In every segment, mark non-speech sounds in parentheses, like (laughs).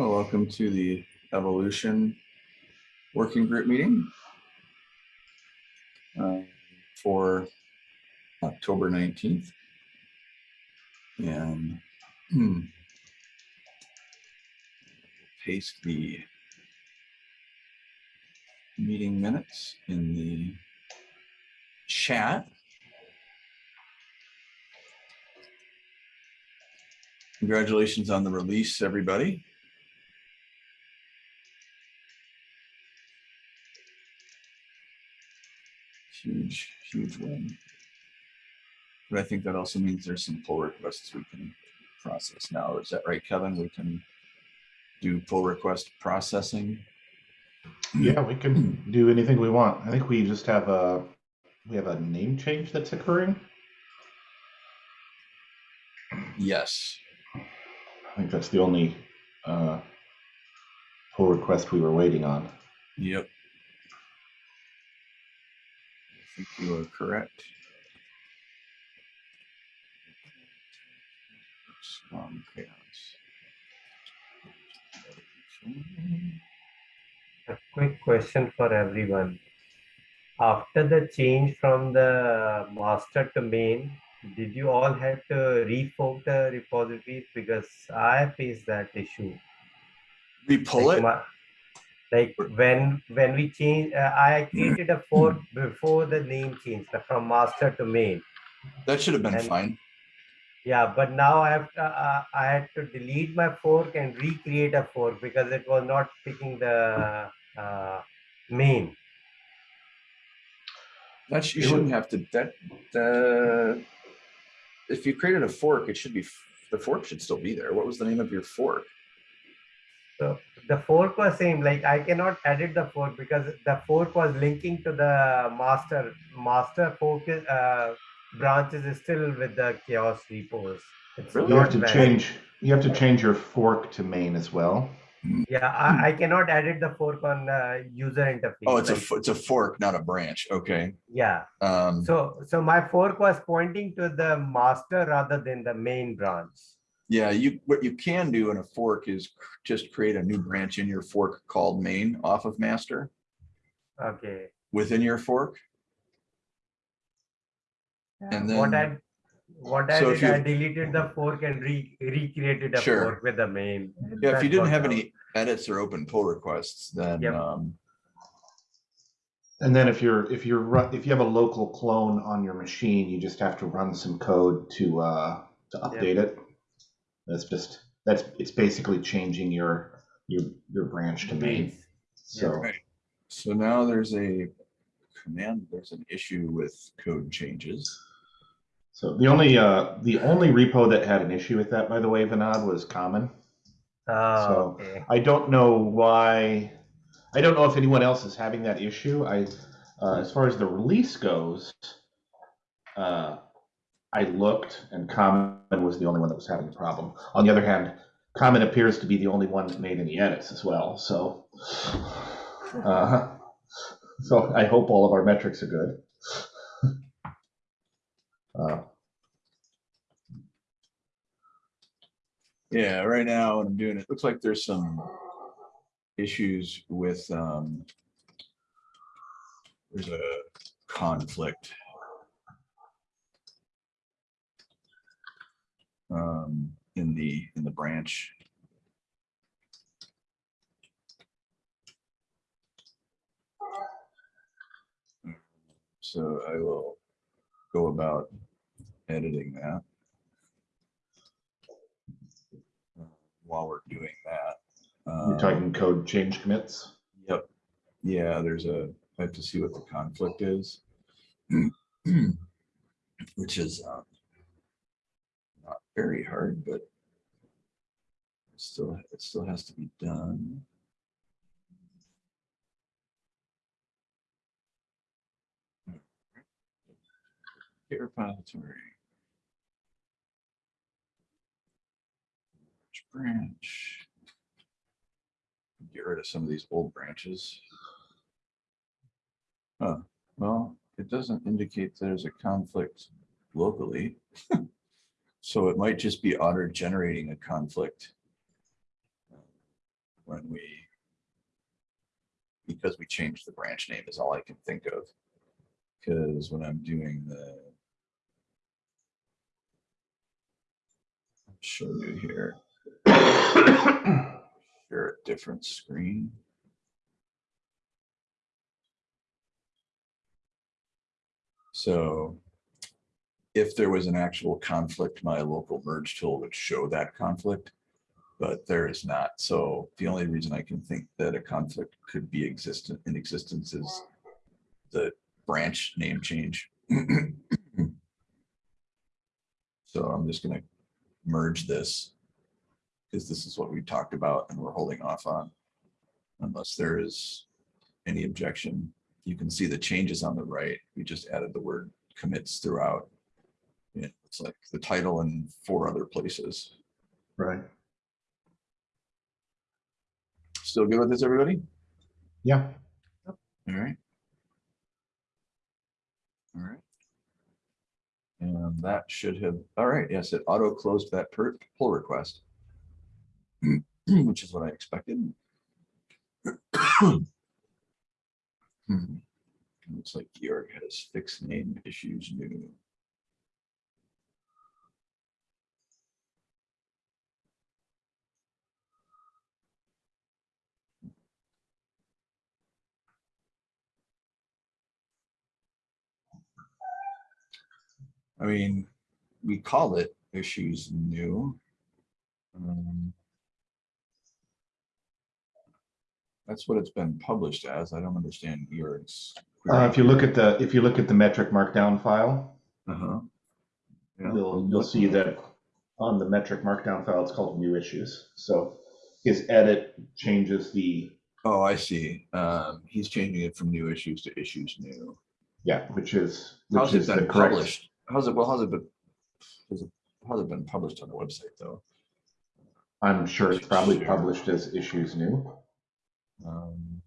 Well, welcome to the Evolution Working Group meeting uh, for October 19th. And hmm, paste the meeting minutes in the chat. Congratulations on the release, everybody. Huge, huge win. But I think that also means there's some pull requests we can process now. Is that right, Kevin? We can do pull request processing. Yeah, we can do anything we want. I think we just have a we have a name change that's occurring. Yes. I think that's the only uh, pull request we were waiting on. Yep. I think you are correct. Strong chaos. A quick question for everyone. After the change from the master to main, did you all have to refork the repositories? Because I faced that issue. We pull like it. Like when when we change, uh, I created a fork (clears throat) before the name changed uh, from master to main. That should have been and- fine. Yeah, but now I have to, uh, I had to delete my fork and recreate a fork because it was not picking the uh, main. That you shouldn't have to, that, uh, if you created a fork, it should be, the fork should still be there. What was the name of your fork? So the fork was same, like I cannot edit the fork because the fork was linking to the master, master fork is, uh, branches is still with the CHAOSS repos. It's Really? You have to valid. change you have to change your fork to main as well. Yeah, I, I cannot edit the fork on uh, user interface. Oh, it's a, like- f- it's a fork, not a branch. Okay. Yeah, Um, so, so my fork was pointing to the master rather than the main branch. Yeah, you, what you can do in a fork is just create a new branch in your fork called main off of master Okay. within your fork. And then What then- I, what I So if did, I deleted the fork and re, recreated a Sure. fork with the main. Yeah, if you didn't have out. any edits or open pull requests, then, Yep. um, And then if you're if you're ru- if you have a local clone on your machine, you just have to run some code to uh, to update it. That's just that's it's basically changing your your your branch to main. So Right. so now there's a command, there's an issue with code changes. so the only uh, the only repo that had an issue with that, by the way, Vinod, was common. Oh, So, okay. I don't know why. I don't know if anyone else is having that issue. I, uh, as far as the release goes, uh, I looked, and Common was the only one that was having a problem. On the other hand, Common appears to be the only one that made any edits as well. So, uh, so I hope all of our metrics are good. Uh, Yeah, right now, I'm doing it, looks like there's some issues with, um, there's a conflict. Um, in the, in the branch. So I will go about editing that. while we're doing that. you're Um, talking code change commits. Yep. Yeah, there's a, I have to see what the conflict is. (clears throat) Which is um, not very hard, but still, it still has to be done. Git repository. Branch? Get rid of some of these old branches. Oh, well, it doesn't indicate there's a conflict locally. (laughs) So it might just be auto generating a conflict um, when we because we changed the branch name is all I can think of. Because when I'm doing the show you here, share a different screen. So if there was an actual conflict, my local merge tool would show that conflict. But there is not. So the only reason I can think that a conflict could be existent in existence is the branch name change. (clears throat) So I'm just gonna merge this. Because this is what we talked about and we're holding off on. Unless there is any objection. You can see the changes on the right. We just added the word commits throughout. It's like the title and four other places. Right. Still good with this, everybody? Yeah. All right. All right. And that should have, all right, yes, it auto closed that per pull request. (clears throat) Which is what I expected. (clears throat) Hmm. Looks like Georg has fixed name issues new. I mean, we call it issues new. Um, That's what it's been published as. I don't understand yours. Uh, if you look at the, if you look at the metric markdown file, Uh-huh. Yeah. you'll, you'll see that on the metric markdown file, it's called new issues. So his edit changes the, Oh, I see. Um, he's changing it from new issues to issues new. yeah, which is, How's which it is the correct. published? How's it, well, how's it been? How's it, how's it been published on the website though? I'm sure it's probably Sure. published as issues new, Um,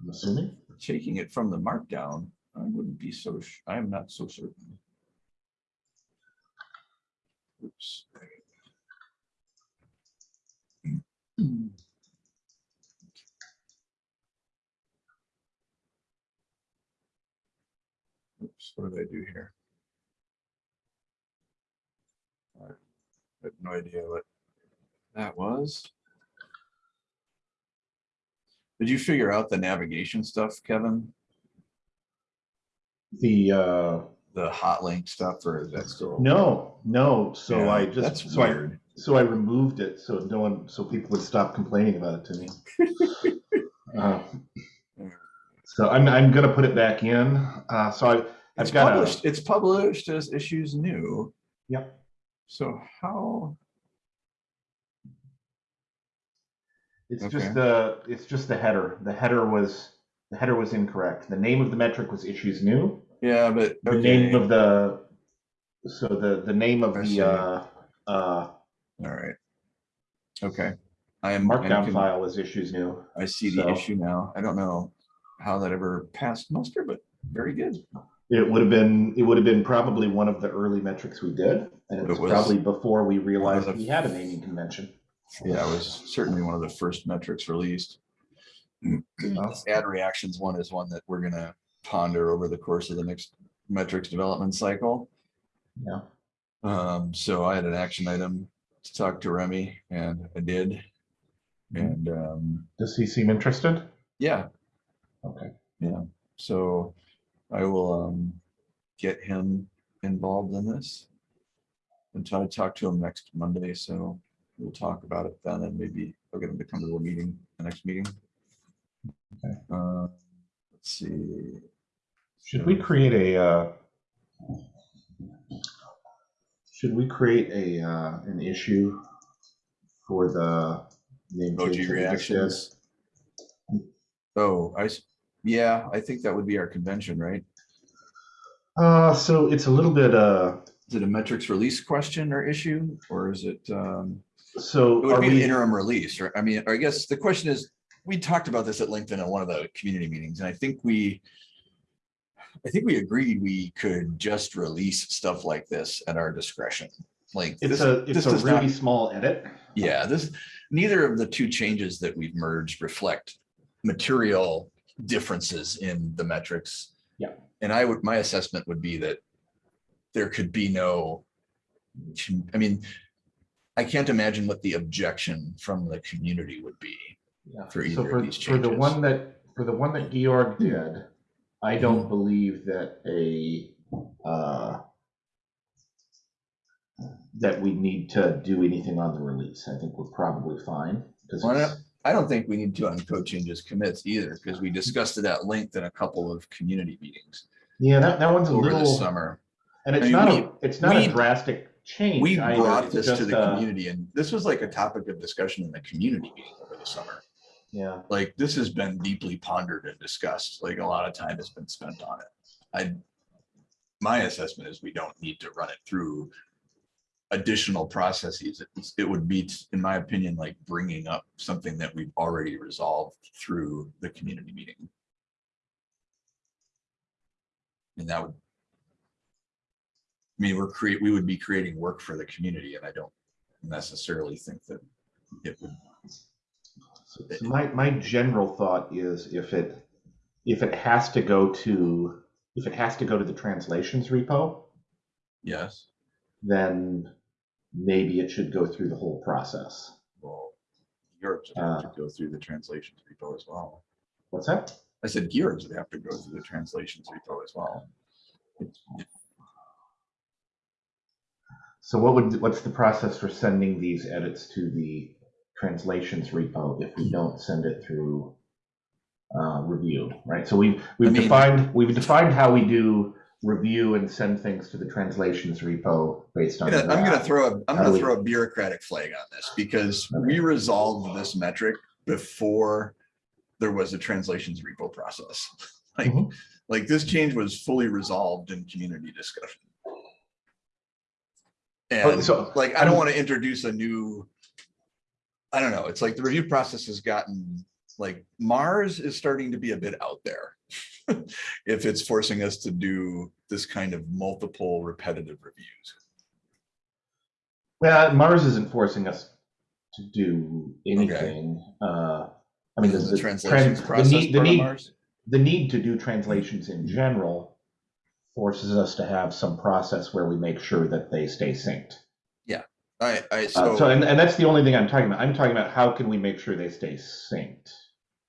I'm assuming. taking it from the markdown, I wouldn't be so, I am not so certain. Oops. Oops, what did I do here? Have no idea what that was. Did you figure out the navigation stuff, Kevin? The, uh, The hot link stuff, or is that still? no, no, so Yeah, I That's just, so I, so I removed it, so no one, so people would stop complaining about it to me. (laughs) Uh, So I'm, I'm gonna put it back in, uh, so I, It's I've got a, published, it's published as issues new. Yep. So how, it's Okay. just the, it's just the header, the header was, the header was incorrect, the name of the metric was issues new. yeah, but. The name of the, so the, the name of I see. the, uh, uh, All right. Okay. I am. Markdown can- file was issues new. I see the issue now. I don't know how that ever passed muster, but very good. It would have been, it would have been probably one of the early metrics we did, and it It was was probably before we realized the- we had a naming convention. Yeah, it was certainly one of the first metrics released. This Ad reactions one is one that we're gonna ponder over the course of the next metrics development cycle. Yeah. Um, so I had an action item to talk to Remy and I did. And, um, Does he seem interested? yeah, Okay. Yeah. So I will, um, get him involved in this. And try to talk to him next Monday, so we'll talk about it then and maybe I'll get him to come to the meeting, the next meeting. Okay. Uh, let's see. Should we create a, uh, should we create a, uh, an issue for the name Emoji that we just did? reactions. Oh, I, yeah, I think that would be our convention, right? Uh, so it's a little bit, uh, Is it a metrics release question or issue, or is it, um, so it would be an interim release, right? I mean, I guess the question is, we talked about this at LinkedIn at one of the community meetings, and I think we, I think we agreed we could just release stuff like this at our discretion. Like, it's this, a, it's a does not, really small edit. Yeah, this, neither of the two changes that we've merged reflect material differences in the metrics. Yeah. And I would, my assessment would be that there could be no, I mean, I can't imagine what the objection from the community would be. Yeah. For So either of for, these for the one that, for the one that Georg did, I Mm-hmm. don't believe that a, uh, that we need to do anything on the release. I think we're probably fine. 'cause Why it's- not? I don't think we need to on code changes commits either, because we discussed it at length in a couple of community meetings Yeah, that, that one's a over the little, summer. and it's I mean, not we- a, it's not a drastic change. We brought It's this to the uh, community and this was like a topic of discussion in the community meeting over the summer. Yeah, Like this has been deeply pondered and discussed, like a lot of time has been spent on it. I, my assessment is we don't need to run it through additional processes. It's- It would be, in my opinion, like bringing up something that we've already resolved through the community meeting. And that would. I mean, we're create, we would be creating work for the community and I don't necessarily think that it would So so my, my general thought is if it, if it has to go to, if it has to go to the translations repo, Yes, then maybe it should go through the whole process. well, Georgs would have to go through the translations repo as well. What's that? I said Georgs would have to go through the translations repo as well. So what would, what's the process for sending these edits to the translations repo if we don't send it through uh, review, right? So we've, we've mean- defined, we've defined how we do review and send things to the translations repo based on. gonna, I'm gonna throw a, I'm gonna throw a bureaucratic flag on this because we resolved this metric before there was a translations repo process. (laughs) Like, Mhm. like this change was fully resolved in community discussion. Oh, And so like, I don't want to introduce a new, I don't know, it's like the review process has gotten, like Mars is starting to be a bit out there. (laughs) If it's forcing us to do this kind of multiple repetitive reviews. Well, Mars isn't forcing us to do anything. Uh, I mean, the, translations trans- the need, the need, Mars? the need to do translations in general forces us to have some process where we make sure that they stay synced. Yeah. I, I, Uh, so, so and, and that's the only thing I'm talking about. I'm talking about how can we make sure they stay synced.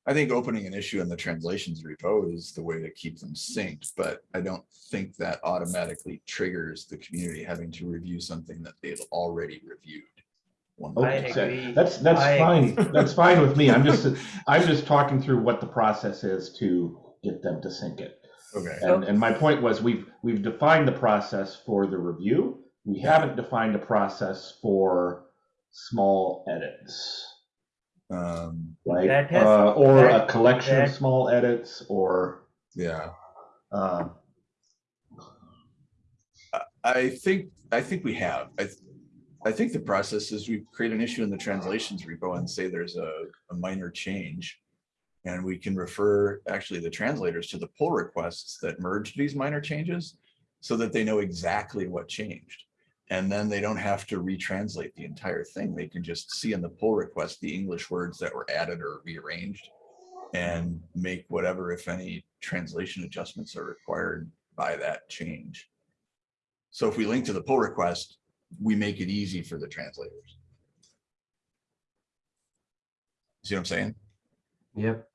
I think opening an issue in the translations repo is the way to keep them synced, but I don't think that automatically triggers the community having to review something that they've already reviewed. One I Okay, agree. That's, that's I fine. agree. That's fine with me. I'm just, I'm just talking through what the process is to get them to sync it. Okay, And, and my point was, we've, we've defined the process for the review. We haven't defined a process for small edits, um, right? That has- Uh, Or a that- collection of small edits or, yeah, uh, I think, I think we have, I, th- I think the process is we create an issue in the translations repo and say there's a, a minor change. And we can refer actually the translators to the pull requests that merged these minor changes so that they know exactly what changed. And then they don't have to retranslate the entire thing. They can just see in the pull request the English words that were added or rearranged and make whatever, if any, translation adjustments are required by that change. So if we link to the pull request, we make it easy for the translators. See what I'm saying? Yep.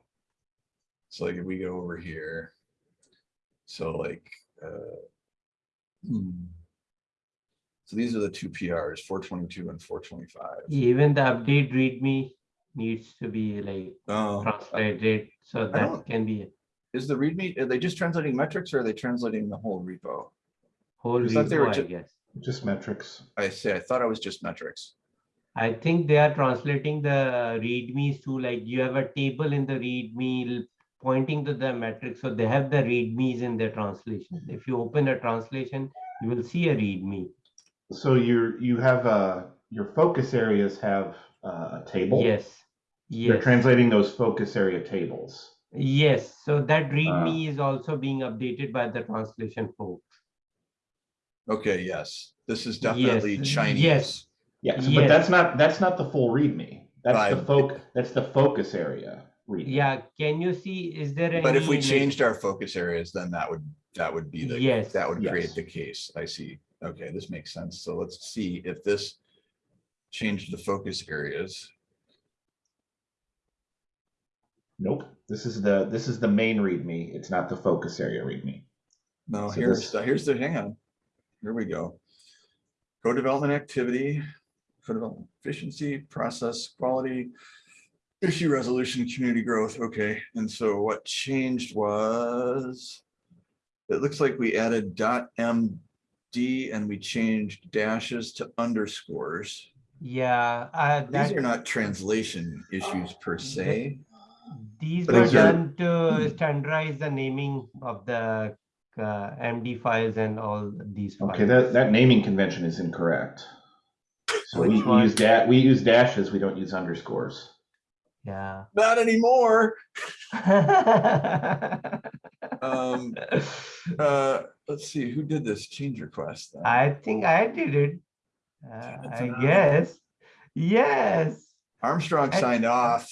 So like if we go over here, so like, uh, hmm. So these are the two PRs, four twenty-two and four twenty-five. Even the update readme needs to be like Oh, translated, so that can be a is the README, are they just translating metrics or are they translating the whole repo? whole I thought they were repo, I guess. just metrics. I say, I thought it was just metrics. I think they are translating the readmes to like you have a table in the readme pointing to the metric. So they have the readmes in their translation. If you open a translation, you will see a readme. So you're, you have, uh, your focus areas have uh, a table. Yes. you're translating those focus area tables. Yes. So that readme is also being updated by the translation folks. Okay, yes, this is definitely Yes, Chinese. yes. Yeah, so- but that's not, that's not the full README. That's the folk. that's the focus area README. Yeah, can you see, is there any? But if we changed our focus areas, then that would, that would be the, Yes. that would create Yes. the case. I see. Okay, this makes sense. So let's see if this changed the focus areas. Nope, this is the, this is the main README. It's not the focus area README. No, So here's, this- the here's the, hang on. Here we go. Co-development activity, co-development efficiency, process quality, issue resolution, community growth. Okay, and so what changed was it looks like we added dot MD and we changed dashes to underscores. Yeah, uh, These are not translation issues per se. these were these are- done to standardize the naming of the uh, MD files and all these files. Okay, that, that naming convention is incorrect. So we Which one? use that, we use dashes, we don't use underscores. Yeah. Not anymore. (laughs) Um, uh, let's see, who did this change request? then? I think I did it. Uh, I an- guess. Yes. Armstrong I- signed off.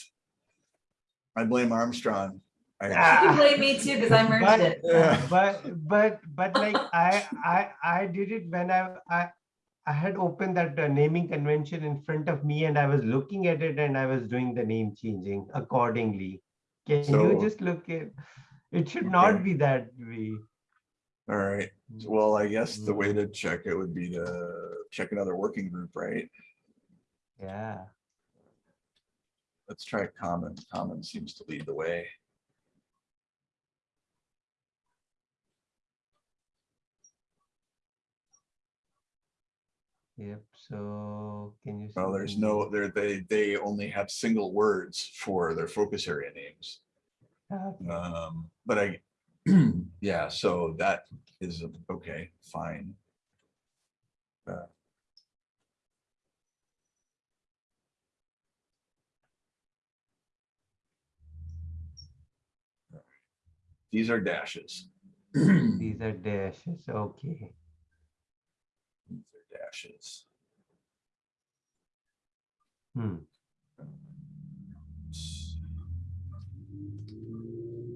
I blame Armstrong. I- Ah. You can blame me too, because I merged But- it. Yeah. (laughs) But but but (laughs) like I I I did it when I I I had opened that uh, naming convention in front of me and I was looking at it and I was doing the name changing accordingly. Can So- you just look at? It should not be that way. All right, well, I guess the way to check it would be to check another working group, right? Yeah. Let's try common. Common seems to lead the way. Yep. So can you? Well, there's no, there, they, they only have single words for their focus area names. Okay. Um, but I, (clears throat) yeah, so that is, okay, fine. Uh, These are dashes. These are dashes. Okay. These are dashes. Hmm.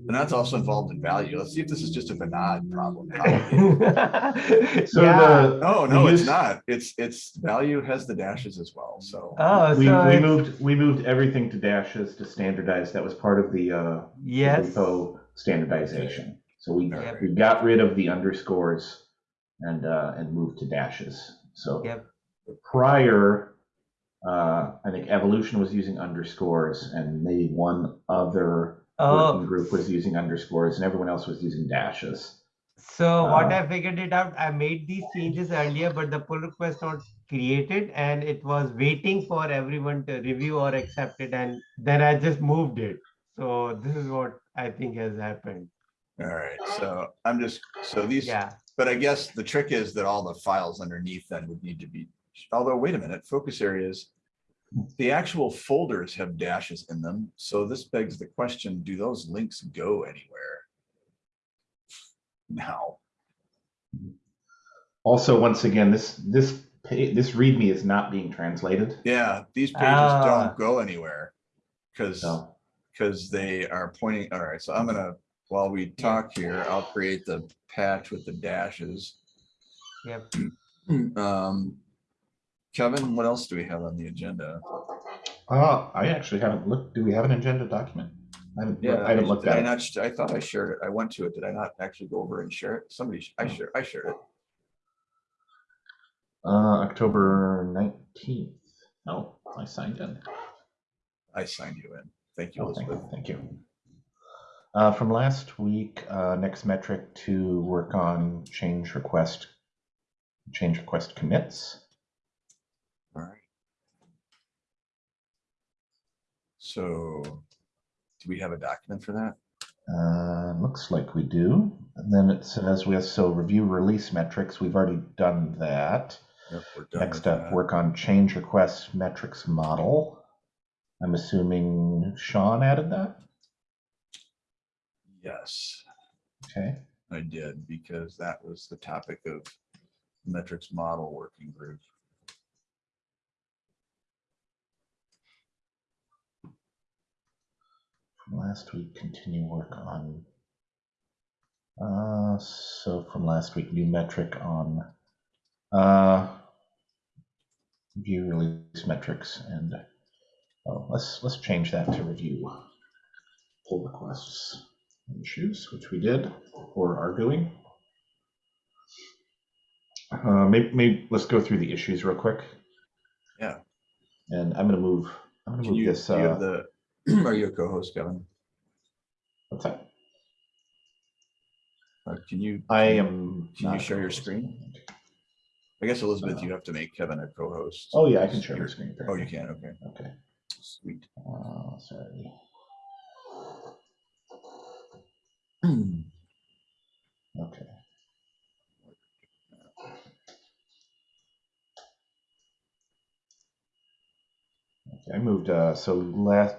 And that's also involved in value. Let's see if this is just a Vinod problem. (laughs) So yeah. the, No, no, it's use- not. It's, it's, value has the dashes as well, so. Oh, we, so we moved, we moved everything to dashes to standardize. That was part of the, uh, the yes. repo standardization. So we, Yep. we got rid of the underscores and, uh, and moved to dashes. So Yep. prior, uh, I think evolution was using underscores and maybe one other working Oh, group was using underscores and everyone else was using dashes. so what Uh, I figured it out, I made these changes earlier, but the pull request not created and it was waiting for everyone to review or accept it and then I just moved it. So this is what I think has happened. All right, so I'm just, so these, Yeah, but I guess the trick is that all the files underneath then would need to be, although, wait a minute, focus areas. The actual folders have dashes in them, so this begs the question, do those links go anywhere? Now, Also, once again, this, this, pa- this README is not being translated. yeah, these pages Ah. don't go anywhere. Cause, So, cause they are pointing, all right, so I'm gonna, while we talk here, I'll create the patch with the dashes. yep. (clears throat) Um, Kevin, what else do we have on the agenda? uh, I actually haven't looked, do we have an agenda document? I haven't, I haven't looked Did I at it. not, I thought I shared it. I went to it. Did I not actually go over and share it? Somebody, sh- I shared, I shared it. Uh, October nineteenth. No, I signed in. I signed you in. Thank you, Oh, thank, Elizabeth. thank you. Uh, from last week, uh, next metric to work on change request, change request commits. All right. So, do we have a document for that? Uh, looks like we do. And then it says we have, so review release metrics. We've already done that. Yep, we're done Next up, that. work on change request metrics model. I'm assuming Sean added that? Yes, Okay. I did, because that was the topic of metrics model working group. From last week, continue work on. Uh, so from last week, new metric on, uh, view release metrics and, oh, let's, let's change that to review pull requests and issues, which we did or are doing. Uh, maybe, maybe, let's go through the issues real quick. Yeah. And I'm gonna move, I'm gonna Can move you, this, do you have uh, the, (clears throat) are you a co-host, Kevin? what's that? Uh, Can you? I am. Can you share your screen? I guess Elizabeth, Uh, you have to make Kevin a co-host. Oh, yeah, I can share your screen. Oh, you can, okay, Okay, sweet. uh, sorry. (clears throat) Okay. Okay, I moved, uh, so last,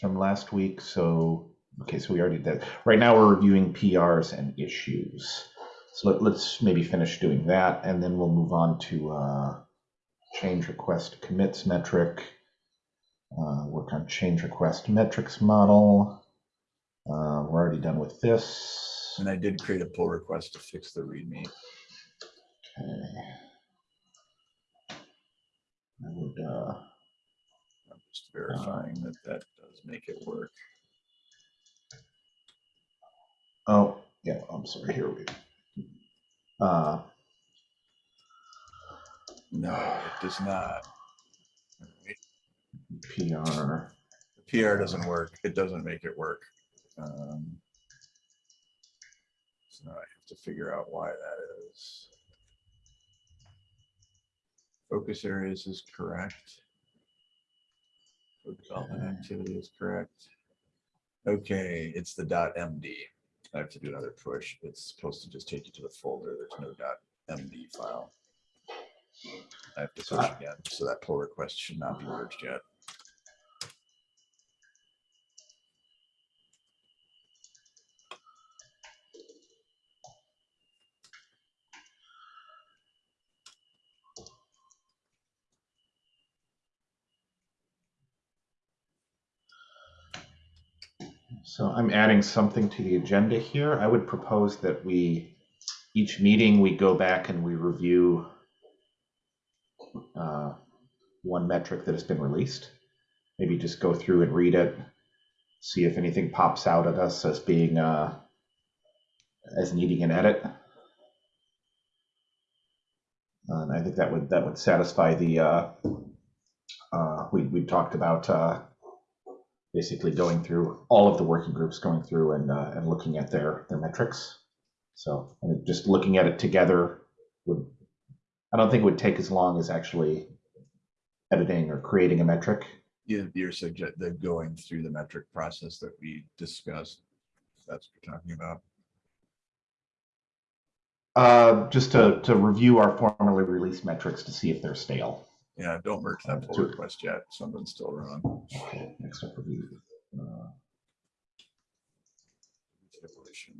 from last week, so, okay, so we already did. Right now, we're reviewing PRs and issues. So let, let's maybe finish doing that, and then we'll move on to, uh, change request commits metric. Uh, work on change request metrics model. Uh, we're already done with this. And I did create a pull request to fix the readme. Okay. I would, uh, I'm just verifying that that does make it work. oh, yeah, I'm sorry, here we. Uh, No, it does not. PR, The PR doesn't work. It doesn't make it work. Um, So now I have to figure out why that is. Focus areas is correct. Code Development ah. activity is correct. Okay, it's the dot MD. I have to do another push. It's supposed to just take you to the folder. There's no dot MD file. I have to So push ah. again, so that pull request should not be merged yet. So I'm adding something to the agenda here. I would propose that we, each meeting, we go back and we review uh, one metric that has been released. Maybe just go through and read it, see if anything pops out at us as being, uh, as needing an edit. And I think that would, that would satisfy the, uh, uh, we, we talked about, uh, basically going through all of the working groups, going through and, uh, and looking at their, their metrics. So, just looking at it together would, I don't think it would take as long as actually editing or creating a metric. You, you're suggest, the going through the metric process that we discussed. That's what you're talking about. Uh, just to, to review our formerly released metrics to see if they're stale. Yeah, don't merge that pull request yet. Something's still wrong. Okay, next up review. Uh, Evolution.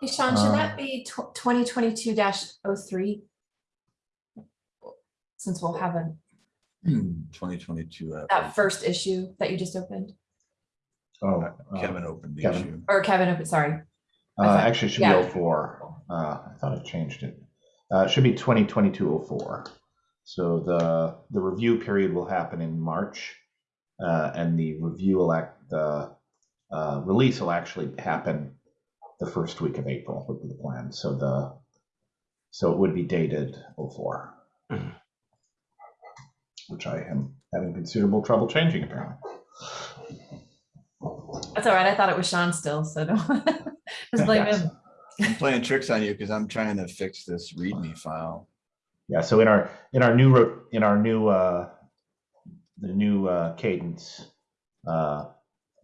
Hey, Sean, should Uh, that be twenty twenty-two 3 Since we'll have a, Twenty twenty-two. that first issue that you just opened, Oh, Kevin uh, opened the Kevin. issue. or Kevin, opened. sorry. Uh, thought- actually, it should yeah. be 04. Uh, I thought I changed it. Uh, it should be 2022-04. So the, the review period will happen in March, uh, and the review will act, the, uh, release will actually happen the first week of April would be the plan. So the, so it would be dated 04. Which I am having considerable trouble changing apparently. That's all right. I thought it was Sean still, so don't (laughs) just blame Yes. him. I'm playing tricks on you because I'm trying to fix this README file. Yeah, so in our in our new in our new uh the new uh cadence uh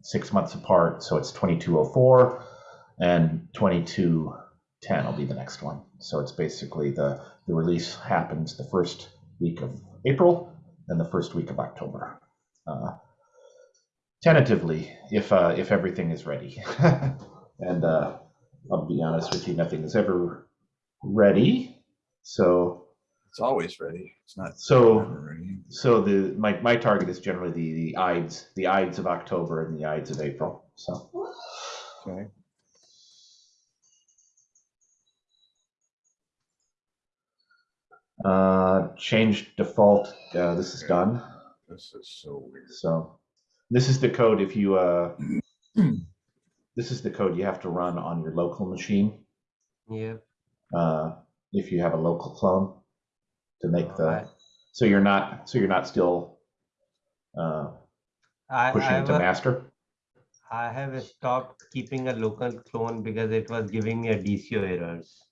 six months apart, so it's 2204 and 2210 will be the next one. So it's basically the the release happens the first week of April and the first week of October. Uh tentatively if uh if everything is ready. (laughs) and uh I'll be honest with you, nothing is ever ready. So It's always ready. It's not. So- so the my, my target is generally the the Ides the Ides of October and the Ides of April. So Okay. Uh, change default. Uh, this is done. This is so weird. So this is the code. If you uh, (clears throat) this is the code you have to run on your local machine. Yeah. Uh, if you have a local clone to make the I- so you're not so you're not still uh, I, pushing I, it to wa- master. I have stopped keeping a local clone because it was giving me a DCO errors.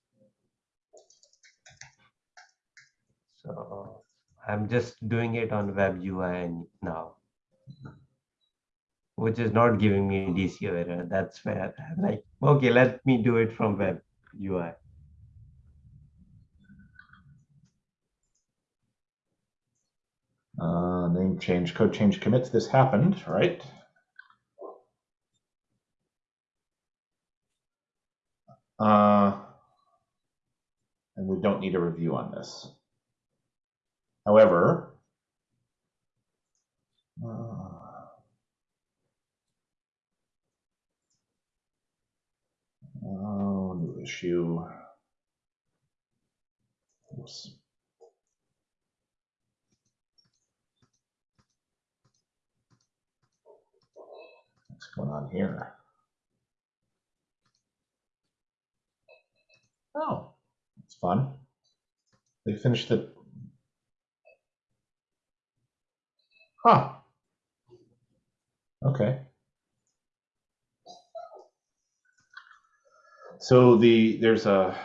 So I'm just doing it on web UI now. Which is not giving me DCO error. That's where I'm like, okay, let me do it from web UI. Uh, name change, code change commits. This happened, right? Uh, and we don't need a review on this. However, uh, oh, new issue. Oops. What's going on here? Oh, it's fun. They finished it. Huh. Okay. So the there's a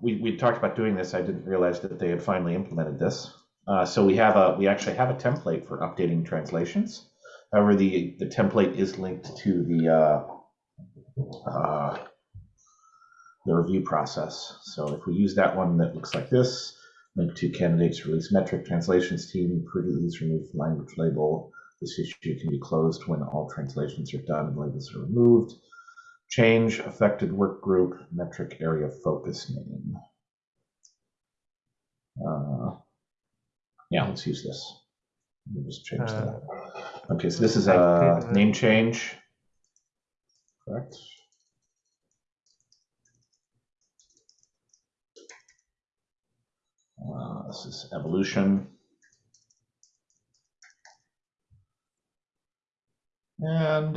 we we talked about doing this. I didn't realize that they had finally implemented this. Uh, so we have a we actually have a template for updating translations. However, the, the template is linked to the, uh, uh, the review process. So if we use that one that looks like this, link to candidates release metric translations team, please remove language label. This issue can be closed when all translations are done and labels are removed. Change affected work group metric area focus name. Uh, yeah, let's use this. We'll just change Uh, that. Okay, so this is a name change. Correct. This is evolution. And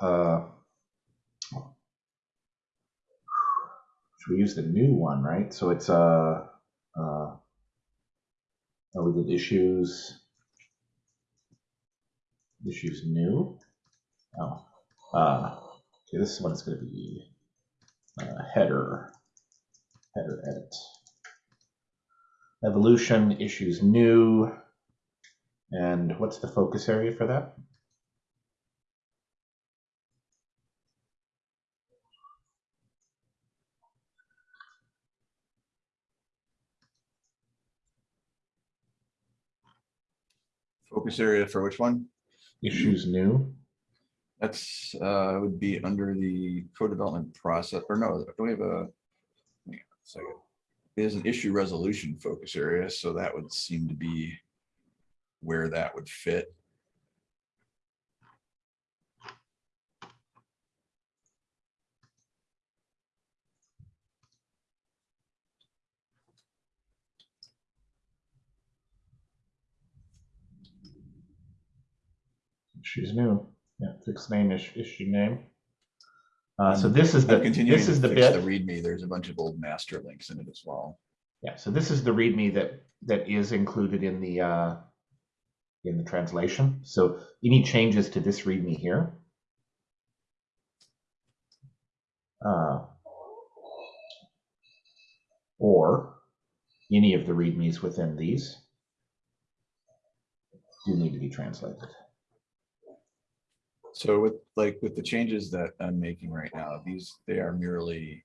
uh, should we use the new one, right? So it's uh, uh, oh, we did issues. Issues new. Oh, uh, okay. This one is going to be uh, header, header edit. Evolution issues new. And what's the focus area for that? Focus area for which one? Issues new. That's, uh, would be under the co-development process, or no, don't we have a, hang on a second is an issue resolution focus area. So that would seem to be where that would fit. She's new. Yeah, fixed name is issue name. Uh, so this is the, this is the fix the. README. There's a bunch of old master links in it as well. Yeah, so this is the README that, that is included in the, uh, in the translation. So any changes to this README here? Uh, or any of the READMEs within these do need to be translated. So with like with the changes that I'm making right now, these, they are merely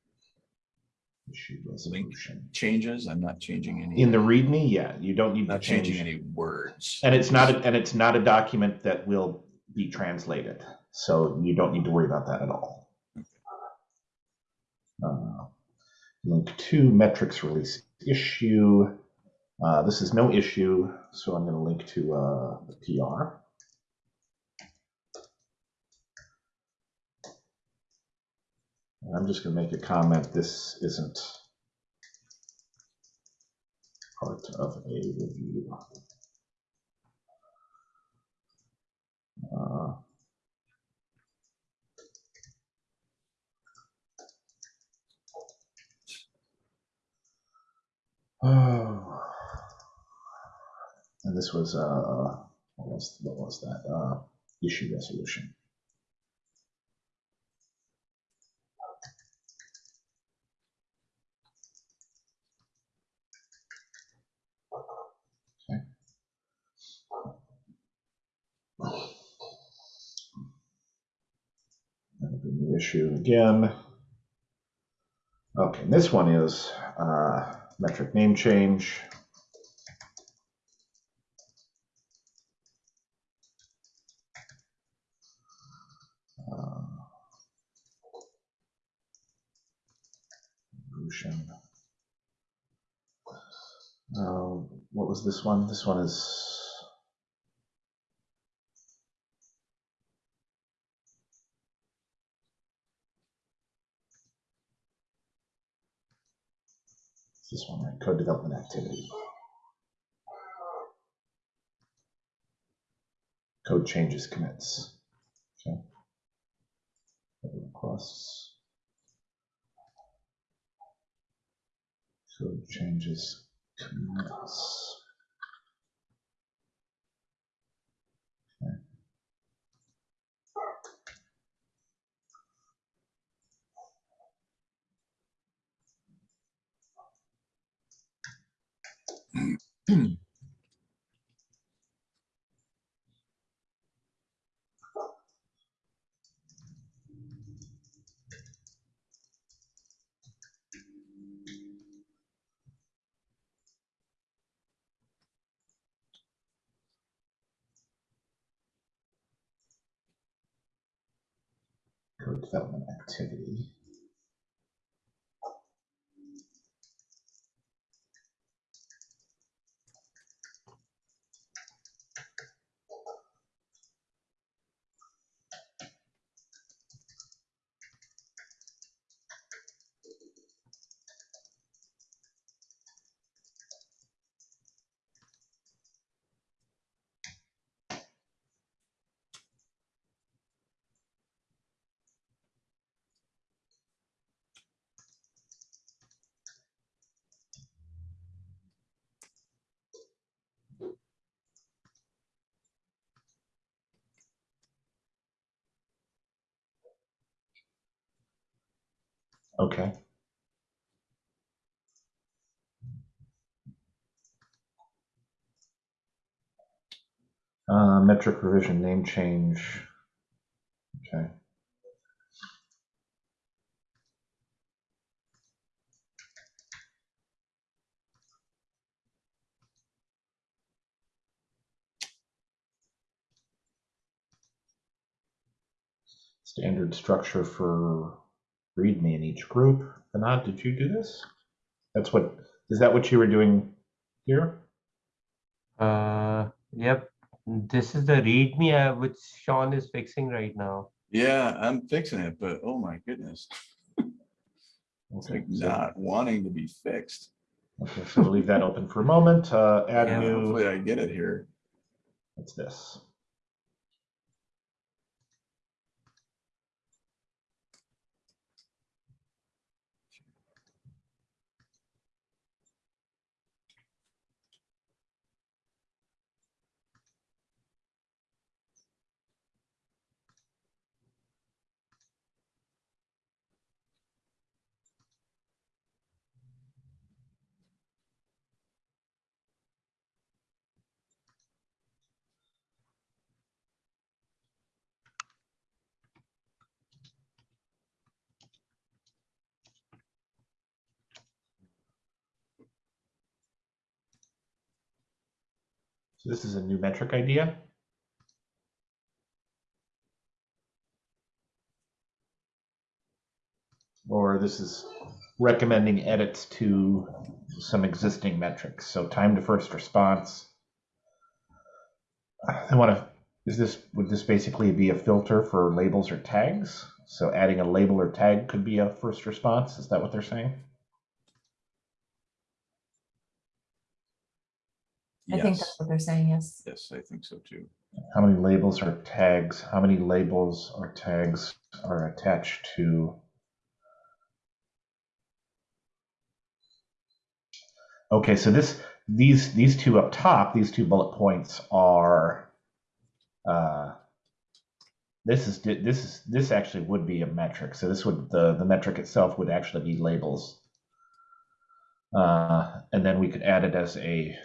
Issue resolution. changes. I'm not changing any. In the README, yeah, you don't need to Not change. changing any words. And it's not, a- and it's not a document that will be translated, so you don't need to worry about that at all. Uh, Link to metrics release issue. Uh, This is no issue, so I'm going to link to uh, the PR. And I'm just going to make a comment, this isn't part of a review. Uh, Oh. (sighs) And this was, uh, what was, what was that? Uh, issue resolution. Okay. And the new issue again. Okay, and this one is uh, metric name change. Uh, Uh, what was this one? This one is. Code development activity. Code changes commits. Okay. Requests. Code changes commits. Development activity. Okay. Uh, metric revision name change. Okay. Standard structure for README in each group. Anand, did you do this? That's what, is that what you were doing here? Uh, yep. This is the README uh, which Sean is fixing right now. Yeah, I'm fixing it, but oh my goodness, it's (laughs) Okay, like so- not wanting to be fixed. Okay, so we'll leave that open for a moment. Uh, add Yeah, new, Hopefully I get it here. what's this? So this is a new metric idea. Or this is recommending edits to some existing metrics. So time to first response. I want to, is this, would this basically be a filter for labels or tags? So adding a label or tag could be a first response. Is that what they're saying? I think that's what they're saying, yes. yes, I think so too. How many labels or tags, how many labels or tags are attached to? Okay, so this, these, these two up top, these two bullet points are, uh, this is, this is, this actually would be a metric. So this would, the, the metric itself would actually be labels. Uh, and then we could add it as a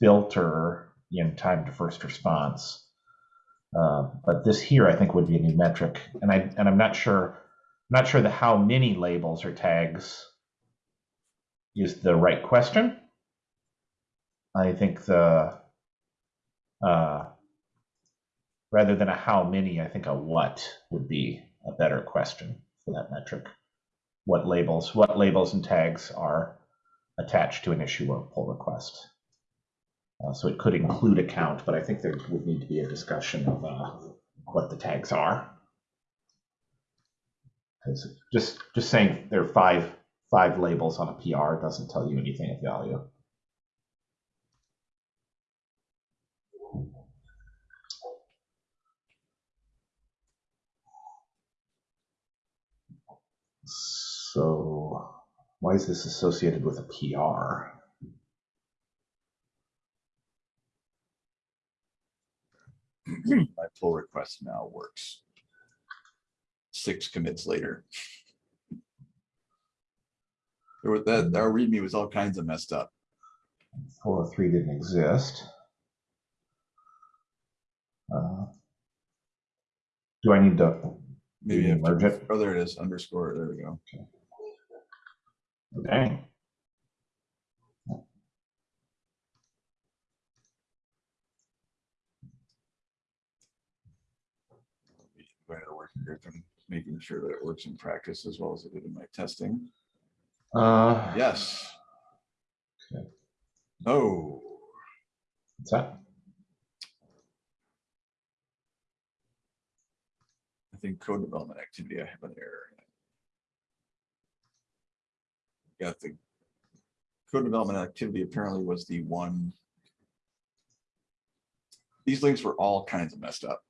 filter in time to first response. Uh, but this here, I think, would be a new metric, and I and I'm not sure, I'm not sure the how many labels or tags is the right question. I think the uh, rather than a how many, I think a what would be a better question for that metric. What labels, what labels and tags are attached to an issue or pull request? Uh, so it could include a count, but I think there would need to be a discussion of uh, what the tags are. 'Cause just just saying there are five five labels on a PR doesn't tell you anything of value. So why is this associated with a PR? (clears throat) My pull request now works. Six commits later. There was that, our readme was all kinds of messed up. 403 didn't exist. Uh, do I need to Maybe you have to- merge it? Oh, there it is, underscore, there we go. Okay. Dang. Going to work here from making sure that it works in practice as well as it did in my testing. Uh, Yes. Okay. Oh, What's that? I think code development activity, I have an error. Got the code development activity apparently was the one. These links were all kinds of messed up.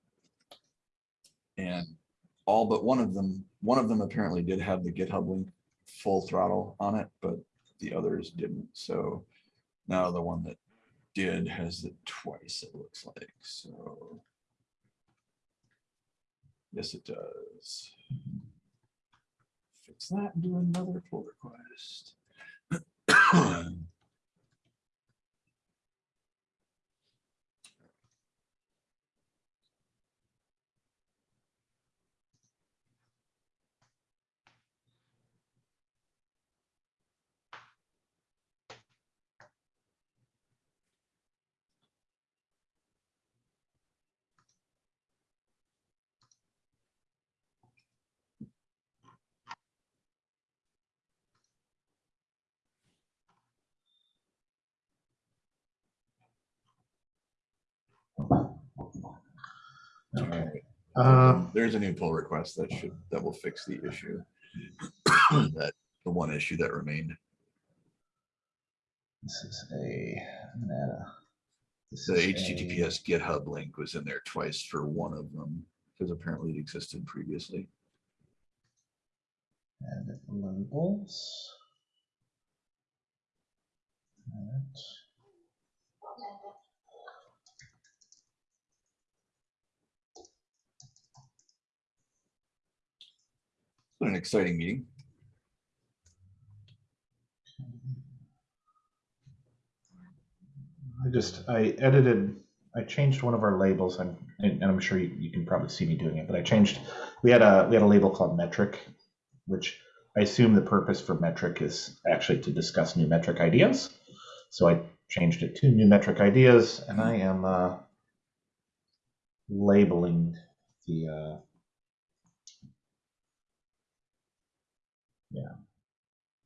And all but one of them, one of them apparently did have the GitHub link full throttle on it, but the others didn't. So now the one that did has it twice, it looks like, so. Yes, it does. Fix that and do another pull request. (clears throat) Uh, There's a new pull request that should, that will fix the issue. (clears throat) That, the one issue that remained. this is a, I'm gonna add a- this The is a- HTTPS GitHub link was in there twice for one of them, because apparently it existed previously. And labels. Alright. An exciting meeting. I just, I edited, I changed one of our labels, I'm, and I'm sure you, you can probably see me doing it, but I changed, we had a, we had a label called metric, which I assume the purpose for metric is actually to discuss new metric ideas. So I changed it to new metric ideas, and I am uh, labeling the. Uh,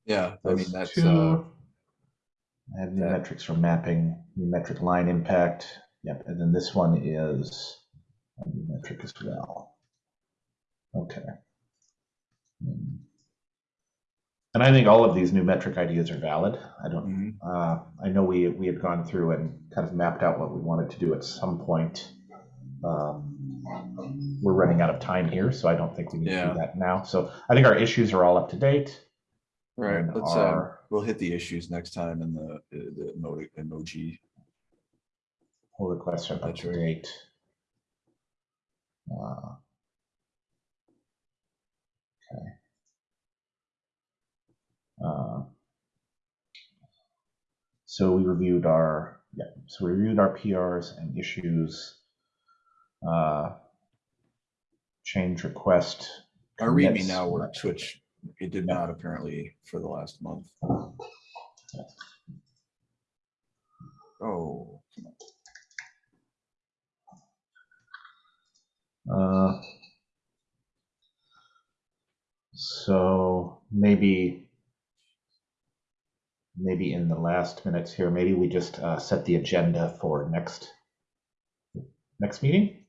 Yeah, I mean, those that's, two. uh, I have new that- metrics for mapping, new metric line impact. Yep, and then this one is a new metric as well. Okay. Hmm. And I think all of these new metric ideas are valid. I don't mhm, uh, I know we, we had gone through and kind of mapped out what we wanted to do at some point. Um, We're running out of time here, so I don't think we need to do that now. So I think our issues are all up to date. Right, and let's, uh, our we'll hit the issues next time in the, the emoji, emoji. Pull requests are up to Metric. date. Uh, Okay. Uh, So we reviewed our, yeah, so we reviewed our PRs and issues. uh, Change request. Our readme commits now works, metric. It did not apparently for the last month. Oh. Uh, So maybe, maybe in the last minutes here, maybe we just uh, set the agenda for next, next meeting?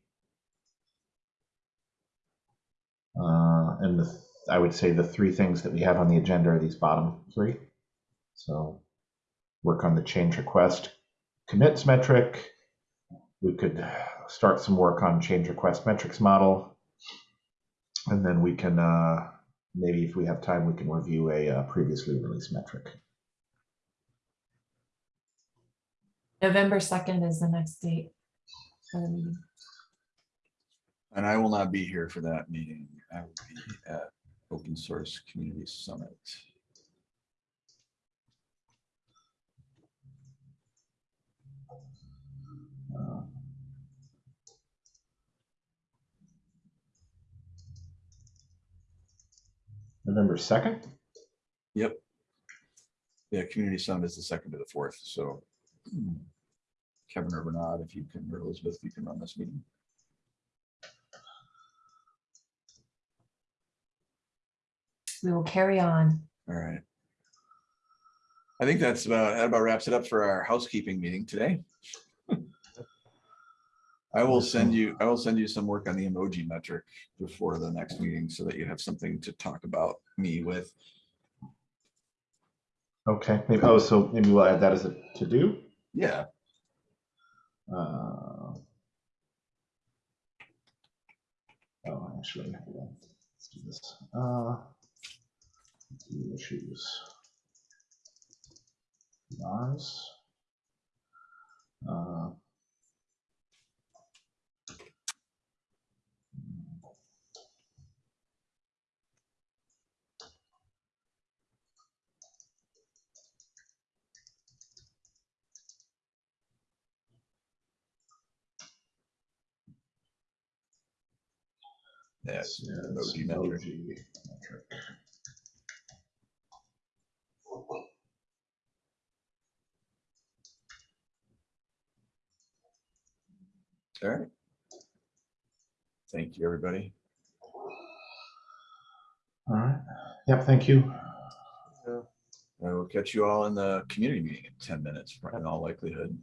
Uh, And the, I would say the three things that we have on the agenda are these bottom three. So work on the change request commits metric. We could start some work on change request metrics model. And then we can, uh, maybe if we have time, we can review a uh, previously released metric. November second is the next date. for the meeting. And I will not be here for that meeting. I will be at Open Source Community Summit. Uh, November 2nd? Yep. Yeah, Community Summit is the second to the fourth, so hmm, Kevin Bernard, if you can, or Elizabeth, if you can run this meeting. We will carry on. All right. I think that's about, that about wraps it up for our housekeeping meeting today. I will send you, I will send you some work on the emoji metric before the next meeting so that you have something to talk about me with. Okay, maybe, oh, so maybe we'll add that as a to-do? Yeah, Uh, Oh, actually. Let's do this. Uh, do Issues. Mars. Uh, that's yes, emoji metric. metric. All right. Thank you, everybody. All right, yep, thank you. I will catch you all in the community meeting in ten minutes, in all likelihood.